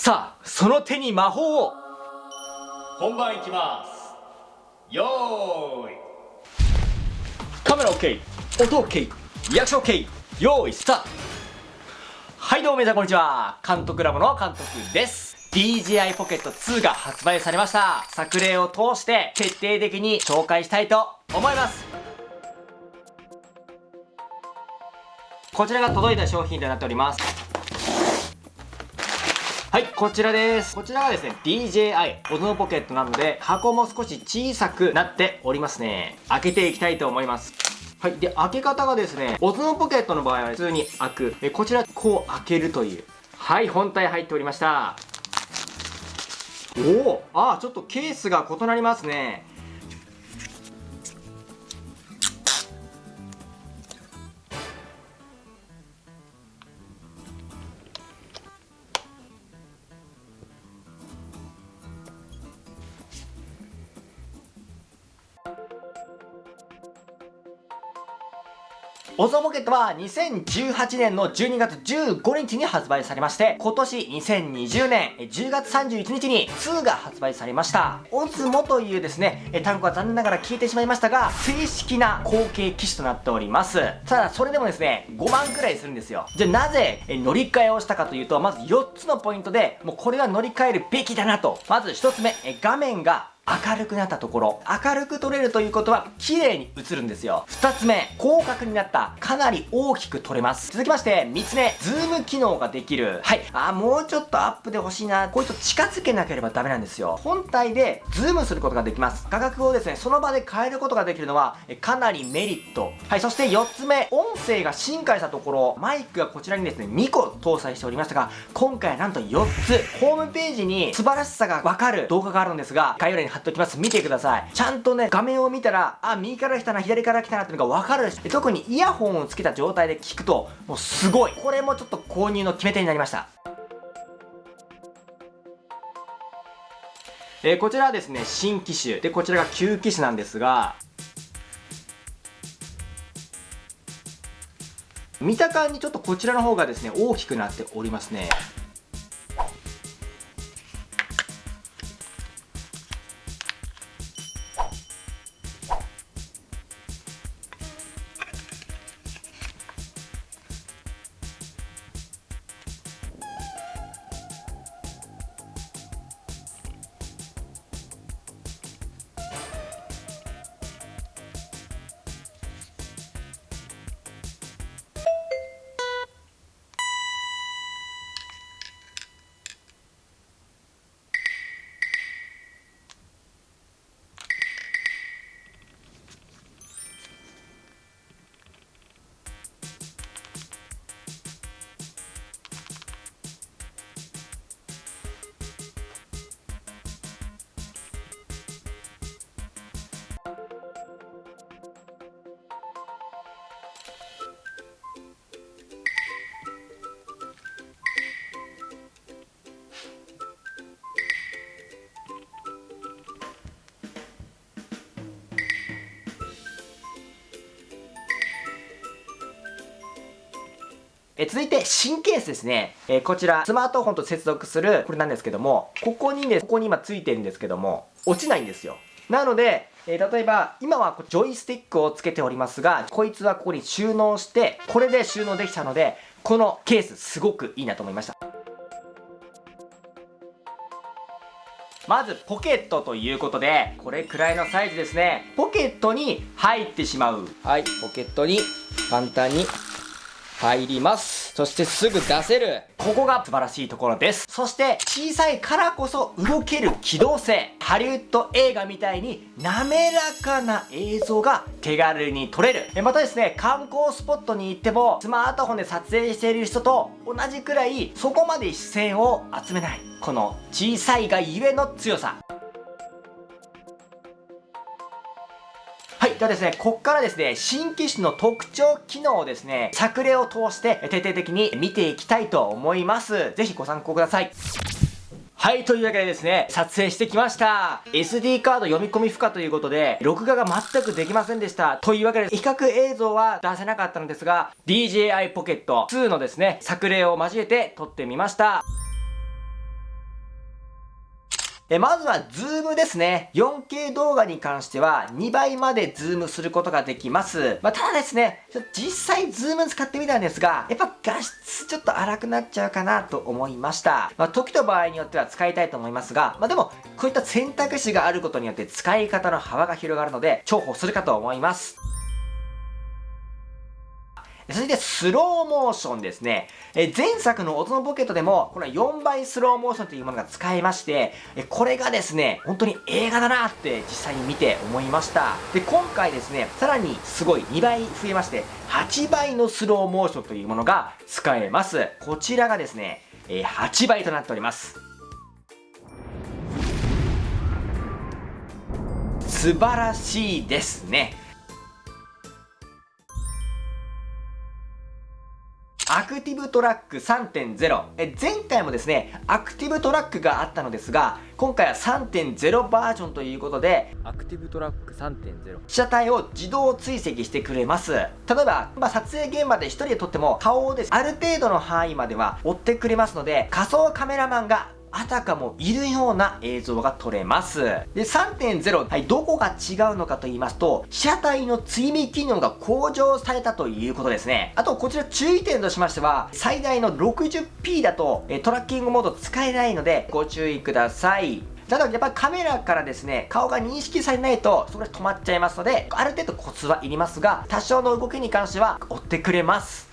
さあ、その手に魔法を。本番いきます。よーい。カメラ OK 音 OK リアクション OK よーいスタート。はいどうも皆さんこんにちは。監督ラボの監督です。DJI Pocket 2が発売されました。作例を通して徹底的に紹介したいと思います。こちらが届いた商品となっておりますはい、こちらです。こちらがですね、DJI オズモポケットなので、箱も少し小さくなっておりますね。開けていきたいと思います。はい。で、開け方がですね、オズモポケットの場合は普通に開く。えこちら、こう開けるという。はい、本体入っておりました。おおあ、ちょっとケースが異なりますね。Osmo Pocket は2018年の12月15日に発売されまして、今年2020年10月31日に2が発売されました。 Osmo というですね、単語は残念ながら消えてしまいましたが、正式な後継機種となっております。ただ、それでもですね、5万くらいするんですよ。じゃあなぜ乗り換えをしたかというと、まず4つのポイントで、もうこれは乗り換えるべきだなと。まず1つ目、画面が明るくなったところ明るく撮れるということは綺麗に映るんですよ。2つ目広角になった。かなり大きく撮れます。続きまして3つ目ズーム機能ができる。はい。あもうちょっとアップで欲しいな。こいつ近づけなければダメなんですよ。本体でズームすることができます。価格をですねその場で変えることができるのはかなりメリット。はいそして4つ目音声が進化したところ。マイクがこちらにですね2個搭載しておりましたが今回はなんと4つ。ホームページに素晴らしさがわかる動画があるんですが概要欄に貼っておきます。見てください。ちゃんとね、画面を見たら、あ、右から来たな、左から来たなっていうのがわかるし、特にイヤホンをつけた状態で聞くと、もうすごい。これもちょっと購入の決め手になりました。えー、こちらはですね、新機種。で、こちらが旧機種なんですが、見た感じちょっとこちらの方がですね、大きくなっておりますね。え続いて、新ケースですね。えこちら、スマートフォンと接続する、これなんですけども、ここにね、ここに今ついてるんですけども、落ちないんですよ。なので、えー、例えば、今はジョイスティックをつけておりますが、こいつはここに収納して、これで収納できたので、このケースすごくいいなと思いました。まずポケットということで、これくらいのサイズですね。ポケットに入ってしまう。はい、ポケットに簡単に入ります。そしてすぐ出せる。ここが素晴らしいところです。そして小さいからこそ動ける機動性。ハリウッド映画みたいに滑らかな映像が手軽に撮れる。えまたですね、観光スポットに行ってもスマートフォンで撮影している人と同じくらいそこまで視線を集めない。この小さいがゆえの強さ。ではですね、こっからですね、新機種の特徴機能をですね、作例を通して徹底的に見ていきたいと思います。ぜひご参考ください。はい、というわけでですね、撮影してきました。SD カード読み込み不可ということで、録画が全くできませんでした。というわけで、比較映像は出せなかったのですが、DJI Pocket 2のですね、作例を交えて撮ってみました。えまずはズームですね。4K 動画に関しては2倍までズームすることができます。まあ、ただですね、実際ズーム使ってみたんですが、やっぱ画質ちょっと荒くなっちゃうかなと思いました。まあ、時と場合によっては使いたいと思いますが、まあ、でも、こういった選択肢があることによって使い方の幅が広がるので、重宝するかと思います。続いてスローモーションですね。え前作の音のポケットでも、この4倍スローモーションというものが使えまして、えこれがですね、本当に映画だなって実際に見て思いました。で、今回ですね、さらにすごい2倍増えまして、8倍のスローモーションというものが使えます。こちらがですね、え8倍となっております。素晴らしいですね。アクティブトラック3.0え前回もですねアクティブトラックがあったのですが今回は3.0バージョンということでアクティブトラック3.0被写体を自動追跡してくれます。例えば、まあ、撮影現場で1人で撮っても顔をです。ある程度の範囲までは追ってくれますので仮想カメラマンがあたかもいるような映像が撮れます。で、3.0、はい、どこが違うのかと言いますと、被写体の追尾機能が向上されたということですね。あと、こちら注意点としましては、最大の 60p だと、えトラッキングモード使えないので、ご注意ください。ただ、やっぱりカメラからですね、顔が認識されないと、そこで止まっちゃいますので、ある程度コツはいりますが、多少の動きに関しては追ってくれます。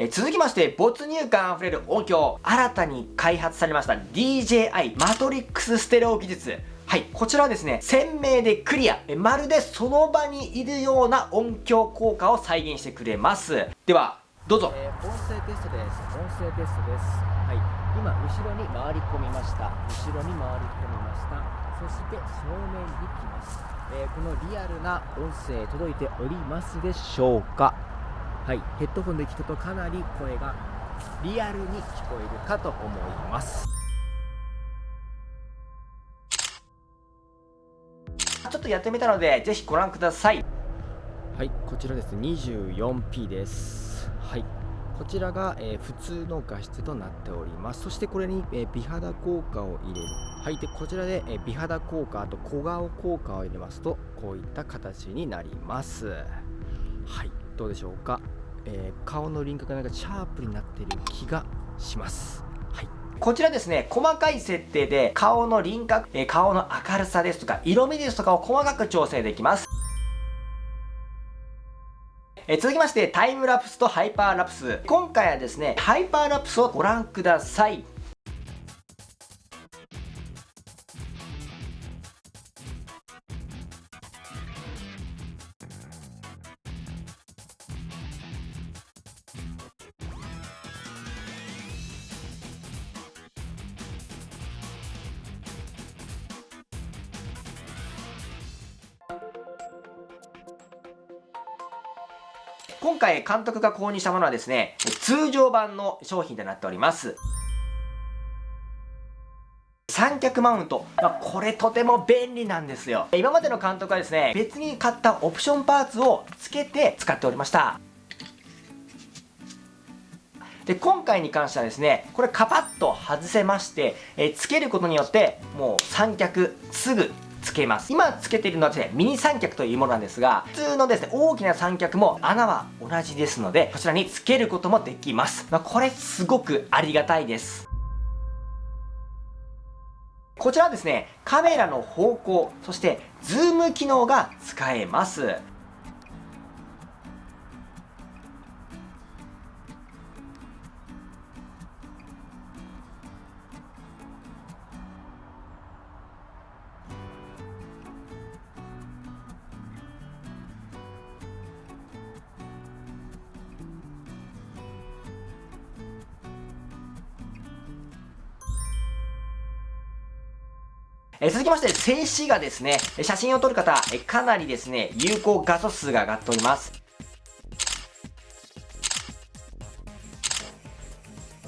え、続きまして、没入感あふれる音響。新たに開発されました DJI マトリックスステレオ技術。はい、こちらはですね、鮮明でクリア、まるでその場にいるような音響効果を再現してくれます。では、どうぞ。えー、音声テストです。音声テストです。はい、今、後ろに回り込みました。後ろに回り込みました。そして正面に来ます。えー、このリアルな音声届いておりますでしょうかはい。ヘッドホンで聞くとかなり声がリアルに聞こえるかと思います。ちょっとやってみたのでぜひご覧ください。はい。こちらです 24p です。はい。こちらが、えー、普通の画質となっております。そしてこれに、えー、美肌効果を入れる。はい。でこちらで、えー、美肌効果あと小顔効果を入れますとこういった形になります。はい。どうでしょうか？えー、顔の輪郭がなんかシャープになってる気がします。こちらですね、細かい設定で顔の輪郭、え、顔の明るさですとか色味ですとかを細かく調整できます。え続きまして、タイムラプスとハイパーラプス。今回はですね、ハイパーラプスをご覧ください。今回監督が購入したものはですね、通常版の商品となっております。三脚マウント。まあ、これとても便利なんですよ。今までの監督はですね、別に買ったオプションパーツを付けて使っておりました。で、今回に関してはですね、これカパッと外せまして、えー、付けることによって、もう三脚すぐつけます。今つけているのはですね、ミニ三脚というものなんですが、普通のですね、大きな三脚も穴は同じですので、こちらにつけることもできます。まあ、これすごくありがたいです。こちらはですね、カメラの方向、そしてズーム機能が使えます。え続きまして、静止画ですね。写真を撮る方、えかなりですね、有効画素数が上がっております。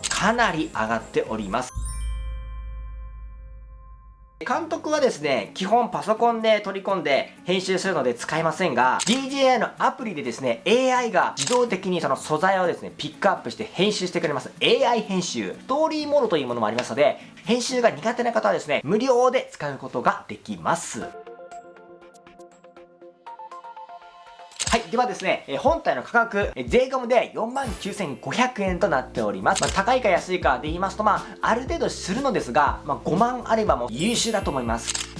かなり上がっております。監督はですね、基本パソコンで取り込んで編集するので使いませんが、DJI のアプリでですね、AI が自動的にその素材をですね、ピックアップして編集してくれます。AI 編集。ストーリーモードというものもありますので、編集が苦手な方はですね、無料で使うことができます。はい。ではですね、え本体の価格、え税込で49,500円となっております。まあ、高いか安いかで言いますと、まあ、ある程度するのですが、まあ、5万あればもう優秀だと思います。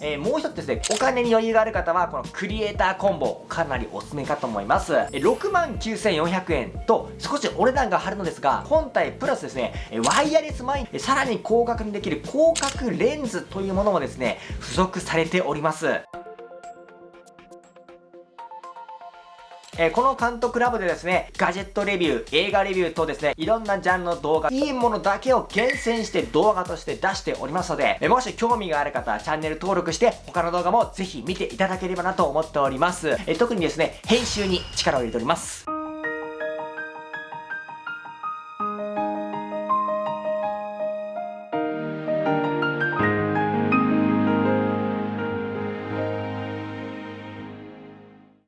えー、もう一つですね、お金に余裕がある方は、このクリエイターコンボ、かなりおすすめかと思います。え69,400円と、少しお値段が張るのですが、本体プラスですね、ワイヤレスマイン、さらに広角にできる広角レンズというものもですね、付属されております。え、この監督ラボでですね、ガジェットレビュー、映画レビューとですね、いろんなジャンルの動画、いいものだけを厳選して動画として出しておりますので、え、もし興味がある方はチャンネル登録して、他の動画もぜひ見ていただければなと思っております。え、特にですね、編集に力を入れております。